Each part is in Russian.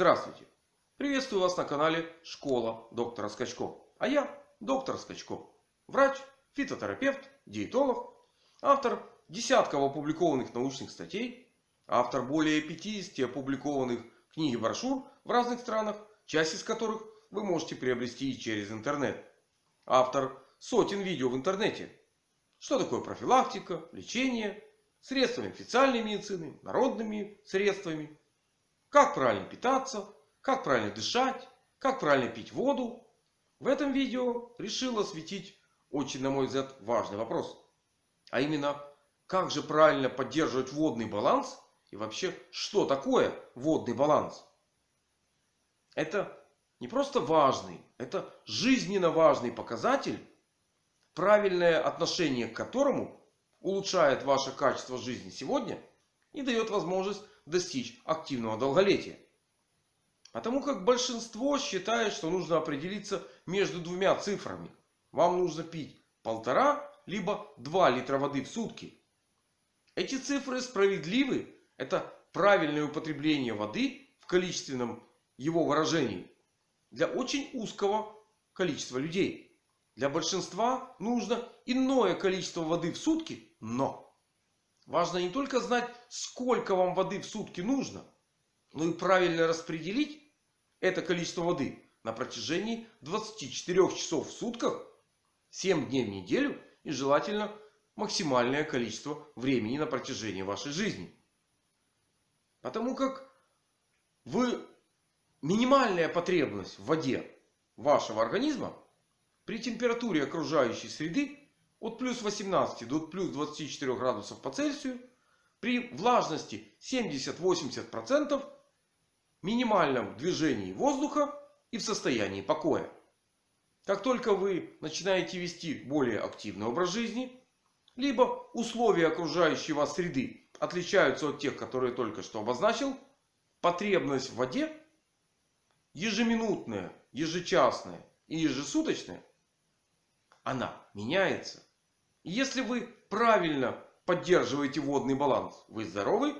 Здравствуйте! Приветствую вас на канале Школа доктора Скачко. А я доктор Скачко. Врач, фитотерапевт, диетолог. Автор десятков опубликованных научных статей. Автор более 50 опубликованных книг и брошюр в разных странах. Часть из которых вы можете приобрести через интернет. Автор сотен видео в интернете. Что такое профилактика, лечение, средствами официальной медицины, народными средствами как правильно питаться, как правильно дышать, как правильно пить воду. В этом видео решил осветить очень, на мой взгляд, важный вопрос. А именно, как же правильно поддерживать водный баланс и вообще, что такое водный баланс. Это не просто важный, это жизненно важный показатель, правильное отношение к которому улучшает ваше качество жизни сегодня и дает возможность достичь активного долголетия. Потому как большинство считает, что нужно определиться между двумя цифрами. Вам нужно пить полтора либо 2 литра воды в сутки. Эти цифры справедливы. Это правильное употребление воды в количественном его выражении. Для очень узкого количества людей. Для большинства нужно иное количество воды в сутки. Но Важно не только знать, сколько вам воды в сутки нужно, но и правильно распределить это количество воды на протяжении 24 часов в сутках, 7 дней в неделю и желательно максимальное количество времени на протяжении вашей жизни. Потому как вы минимальная потребность в воде вашего организма при температуре окружающей среды от плюс 18 до плюс 24 градусов по Цельсию при влажности 70-80% минимальном движении воздуха и в состоянии покоя. Как только вы начинаете вести более активный образ жизни, либо условия окружающей вас среды отличаются от тех, которые только что обозначил, потребность в воде ежеминутная, ежечасная и ежесуточная, она меняется. Если вы правильно поддерживаете водный баланс, вы здоровы.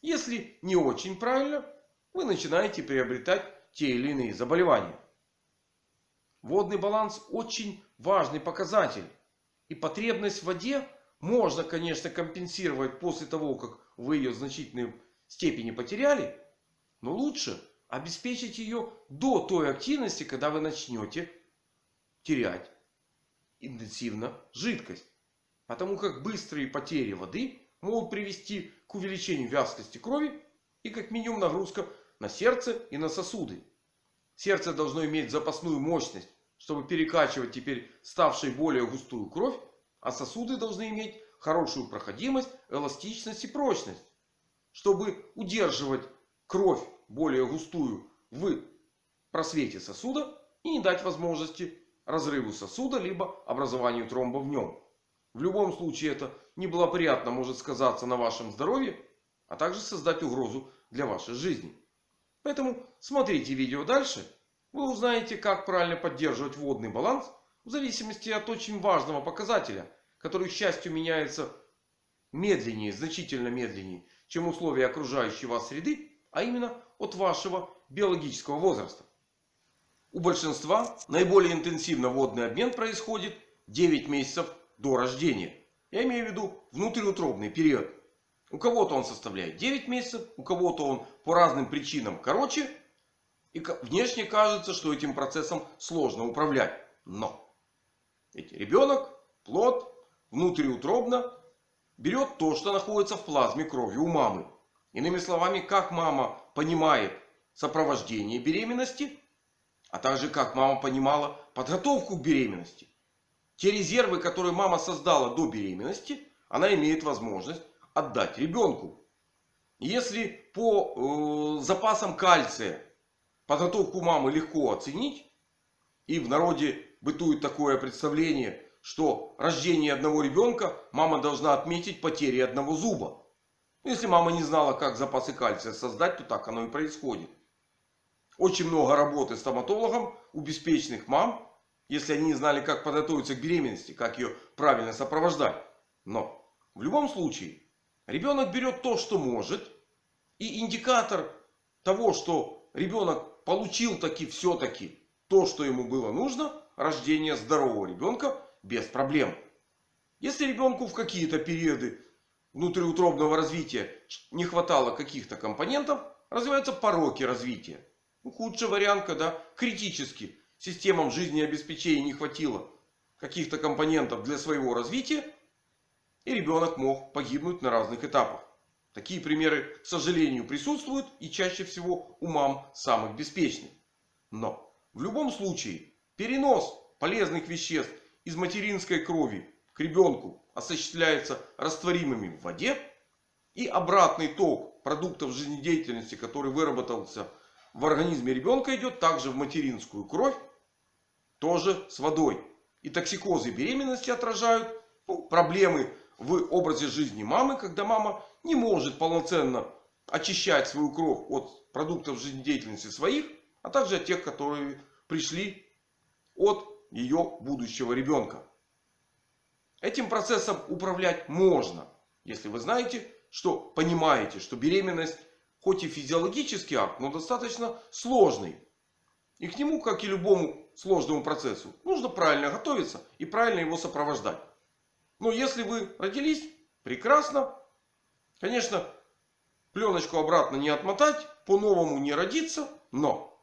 Если не очень правильно, вы начинаете приобретать те или иные заболевания. Водный баланс очень важный показатель. И потребность в воде можно, конечно, компенсировать после того, как вы ее в значительной степени потеряли. Но лучше обеспечить ее до той активности, когда вы начнете терять интенсивно жидкость. Потому как быстрые потери воды могут привести к увеличению вязкости крови и как минимум нагрузка на сердце и на сосуды. Сердце должно иметь запасную мощность, чтобы перекачивать теперь ставшей более густую кровь. А сосуды должны иметь хорошую проходимость, эластичность и прочность. Чтобы удерживать кровь более густую в просвете сосуда и не дать возможности разрыву сосуда либо образованию тромба в нем. В любом случае это неблагоприятно может сказаться на вашем здоровье, а также создать угрозу для вашей жизни. Поэтому смотрите видео дальше. Вы узнаете, как правильно поддерживать водный баланс в зависимости от очень важного показателя, который, к счастью, меняется медленнее, значительно медленнее, чем условия окружающей вас среды, а именно от вашего биологического возраста. У большинства наиболее интенсивно водный обмен происходит 9 месяцев до рождения. Я имею в виду внутриутробный период. У кого-то он составляет 9 месяцев, у кого-то он по разным причинам короче. И внешне кажется, что этим процессом сложно управлять. Но ведь ребенок, плод, внутриутробно берет то, что находится в плазме крови у мамы. Иными словами, как мама понимает сопровождение беременности, а также как мама понимала подготовку к беременности. Те резервы, которые мама создала до беременности, она имеет возможность отдать ребенку. Если по э, запасам кальция подготовку мамы легко оценить. И в народе бытует такое представление, что рождение одного ребенка мама должна отметить потери одного зуба. Если мама не знала, как запасы кальция создать, то так оно и происходит. Очень много работы стоматологом у беспечных мам если они не знали, как подготовиться к беременности, как ее правильно сопровождать. Но в любом случае ребенок берет то, что может. И индикатор того, что ребенок получил таки все-таки то, что ему было нужно, рождение здорового ребенка без проблем. Если ребенку в какие-то периоды внутриутробного развития не хватало каких-то компонентов, развиваются пороки развития. Ну, худший вариант, когда критически системам жизнеобеспечения не хватило каких-то компонентов для своего развития. И ребенок мог погибнуть на разных этапах. Такие примеры, к сожалению, присутствуют и чаще всего у мам самых беспечных. Но в любом случае перенос полезных веществ из материнской крови к ребенку осуществляется растворимыми в воде. И обратный ток продуктов жизнедеятельности, который выработался в организме ребенка, идет также в материнскую кровь. Тоже с водой. И токсикозы беременности отражают проблемы в образе жизни мамы. Когда мама не может полноценно очищать свою кровь от продуктов жизнедеятельности своих. А также от тех, которые пришли от ее будущего ребенка. Этим процессом управлять можно. Если вы знаете, что понимаете, что беременность хоть и физиологический акт, но достаточно сложный. И к нему, как и любому сложному процессу, нужно правильно готовиться и правильно его сопровождать. Но если вы родились, прекрасно. Конечно, пленочку обратно не отмотать, по-новому не родиться. Но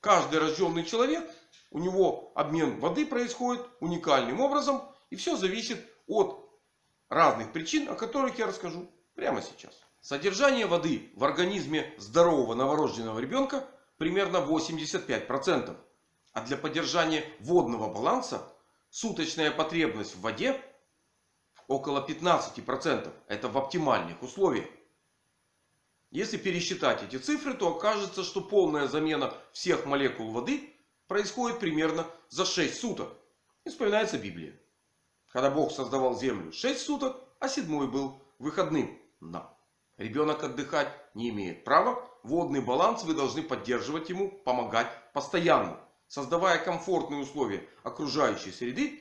каждый рожденный человек, у него обмен воды происходит уникальным образом. И все зависит от разных причин, о которых я расскажу прямо сейчас. Содержание воды в организме здорового новорожденного ребенка примерно 85%. А для поддержания водного баланса суточная потребность в воде около 15%. Это в оптимальных условиях. Если пересчитать эти цифры, то окажется, что полная замена всех молекул воды происходит примерно за 6 суток. И вспоминается Библия. Когда Бог создавал землю 6 суток, а седьмой был выходным. Но ребенок отдыхать не имеет права. Водный баланс вы должны поддерживать ему, помогать постоянно. Создавая комфортные условия окружающей среды.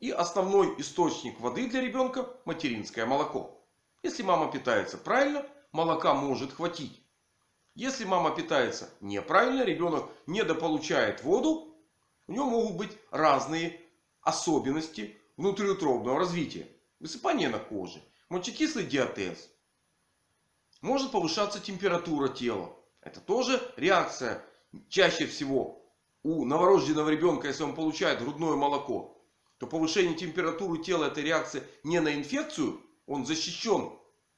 И основной источник воды для ребенка материнское молоко. Если мама питается правильно, молока может хватить. Если мама питается неправильно, ребенок недополучает воду. У него могут быть разные особенности внутриутробного развития. Высыпание на коже, мочекислый диатез. Может повышаться температура тела. Это тоже реакция чаще всего у новорожденного ребенка, если он получает грудное молоко. То повышение температуры тела это реакция не на инфекцию. Он защищен.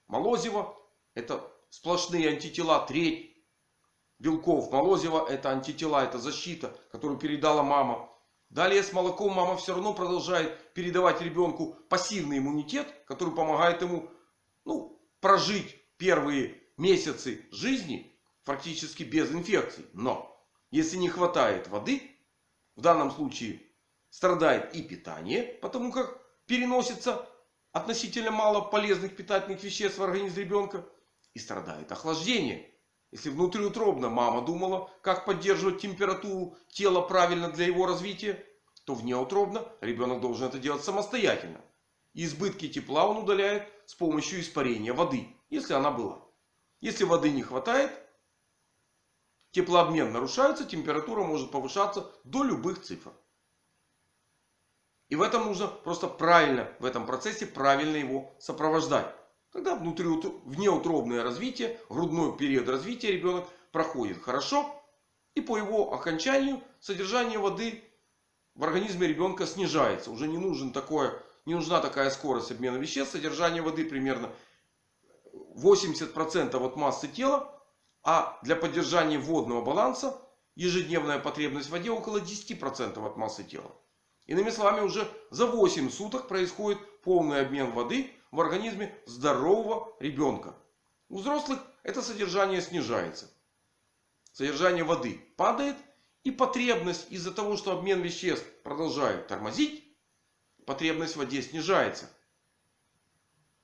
Молозиво это сплошные антитела. Треть белков молозива это антитела. Это защита, которую передала мама. Далее с молоком мама все равно продолжает передавать ребенку пассивный иммунитет, который помогает ему ну, прожить первые месяцы жизни практически без инфекций. Но если не хватает воды, в данном случае страдает и питание, потому как переносится относительно мало полезных питательных веществ в организм ребенка. И страдает охлаждение. Если внутриутробно мама думала, как поддерживать температуру тела правильно для его развития, то внеутробно ребенок должен это делать самостоятельно. И избытки тепла он удаляет с помощью испарения воды, если она была. Если воды не хватает, теплообмен нарушается, температура может повышаться до любых цифр. И в этом нужно просто правильно, в этом процессе правильно его сопровождать. Тогда внутри, внеутробное развитие, грудной период развития ребенок проходит хорошо. И по его окончанию содержание воды в организме ребенка снижается. Уже не, нужен такое, не нужна такая скорость обмена веществ. Содержание воды примерно 80% от массы тела. А для поддержания водного баланса ежедневная потребность в воде около 10% от массы тела. Иными словами, уже за 8 суток происходит полный обмен воды в организме здорового ребенка. У взрослых это содержание снижается. Содержание воды падает. И потребность из-за того, что обмен веществ продолжает тормозить. Потребность в воде снижается.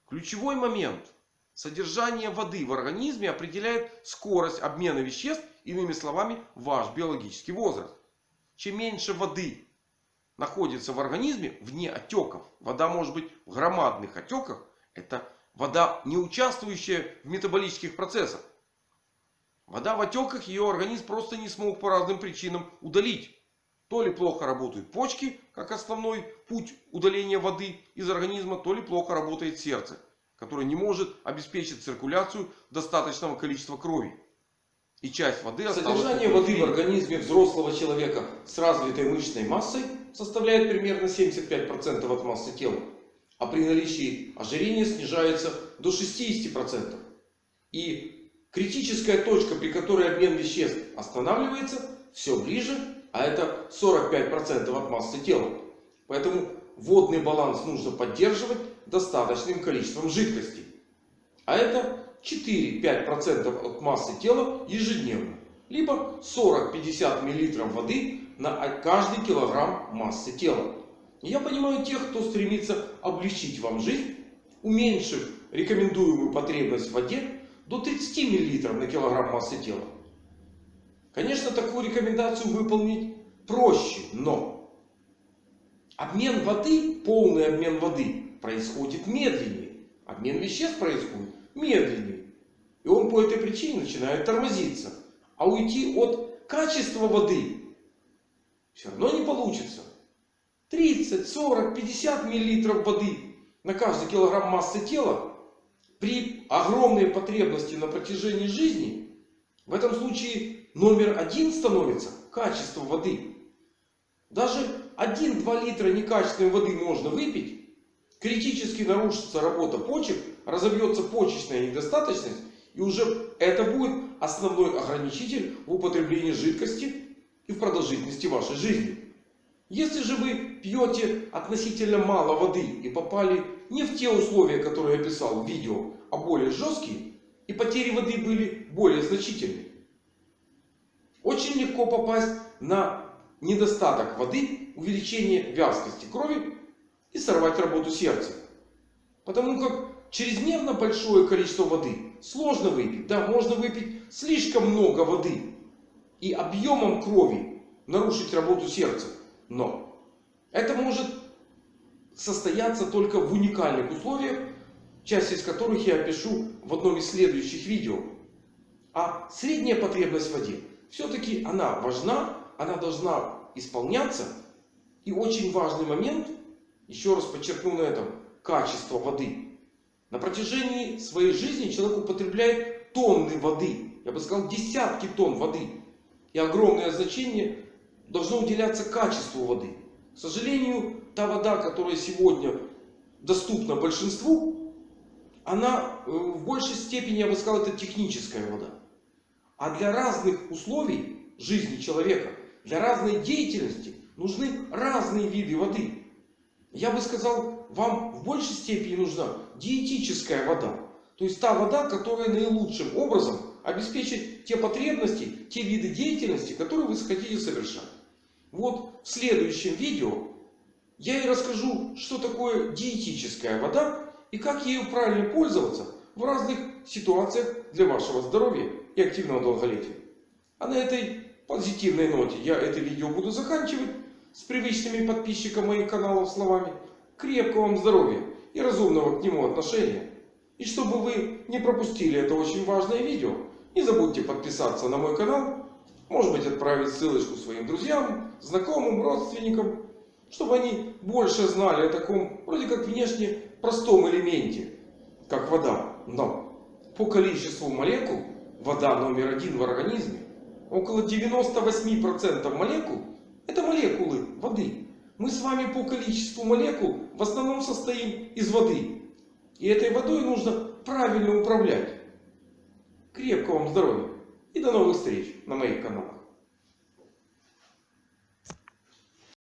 Ключевой момент. Содержание воды в организме определяет скорость обмена веществ. Иными словами, ваш биологический возраст. Чем меньше воды находится в организме вне отеков. Вода может быть в громадных отеках. Это вода, не участвующая в метаболических процессах. Вода в отеках ее организм просто не смог по разным причинам удалить. То ли плохо работают почки, как основной путь удаления воды из организма, то ли плохо работает сердце, которое не может обеспечить циркуляцию достаточного количества крови. И часть воды Содержание воды в организме взрослого человека с развитой мышечной массой составляет примерно 75% от массы тела. А при наличии ожирения снижается до 60%. И критическая точка, при которой обмен веществ останавливается, все ближе. А это 45% от массы тела. Поэтому водный баланс нужно поддерживать достаточным количеством жидкости. А это 4-5% от массы тела ежедневно. Либо 40-50 мл воды на каждый килограмм массы тела. Я понимаю тех, кто стремится облегчить вам жизнь, уменьшив рекомендуемую потребность в воде до 30 мл на килограмм массы тела. Конечно, такую рекомендацию выполнить проще, но обмен воды, полный обмен воды происходит медленнее. Обмен веществ происходит медленнее. И он по этой причине начинает тормозиться. А уйти от качества воды все равно не получится. 30, 40, 50 миллилитров воды на каждый килограмм массы тела при огромной потребности на протяжении жизни. В этом случае номер один становится качество воды. Даже 1-2 литра некачественной воды можно выпить. Критически нарушится работа почек, разобьется почечная недостаточность. И уже это будет основной ограничитель в употреблении жидкости и в продолжительности вашей жизни. Если же вы пьете относительно мало воды и попали не в те условия, которые я описал в видео, а более жесткие, и потери воды были более значительные. Очень легко попасть на недостаток воды, увеличение вязкости крови и сорвать работу сердца. Потому как чрезмерно большое количество воды сложно выпить. Да, можно выпить слишком много воды и объемом крови нарушить работу сердца. Но это может состояться только в уникальных условиях, часть из которых я опишу в одном из следующих видео. А средняя потребность в воде все-таки она важна, она должна исполняться. И очень важный момент, еще раз подчеркну на этом, качество воды. На протяжении своей жизни человек употребляет тонны воды. Я бы сказал десятки тонн воды. И огромное значение должно уделяться качеству воды. К сожалению, та вода, которая сегодня доступна большинству, она э, в большей степени, я бы сказал, это техническая вода. А для разных условий жизни человека, для разной деятельности нужны разные виды воды. Я бы сказал, вам в большей степени нужна диетическая вода. То есть та вода, которая наилучшим образом обеспечит те потребности, те виды деятельности, которые вы хотите совершать. Вот в следующем видео я и расскажу, что такое диетическая вода и как ею правильно пользоваться в разных ситуациях для вашего здоровья и активного долголетия. А на этой позитивной ноте я это видео буду заканчивать с привычными подписчикам моих каналов словами крепкого вам здоровья и разумного к нему отношения. И чтобы вы не пропустили это очень важное видео, не забудьте подписаться на мой канал. Может быть отправить ссылочку своим друзьям, знакомым, родственникам. Чтобы они больше знали о таком вроде как внешне простом элементе, как вода. Но по количеству молекул вода номер один в организме. Около 98% молекул это молекулы воды. Мы с вами по количеству молекул в основном состоим из воды. И этой водой нужно правильно управлять. Крепкого вам здоровья и до новых встреч на моих каналах.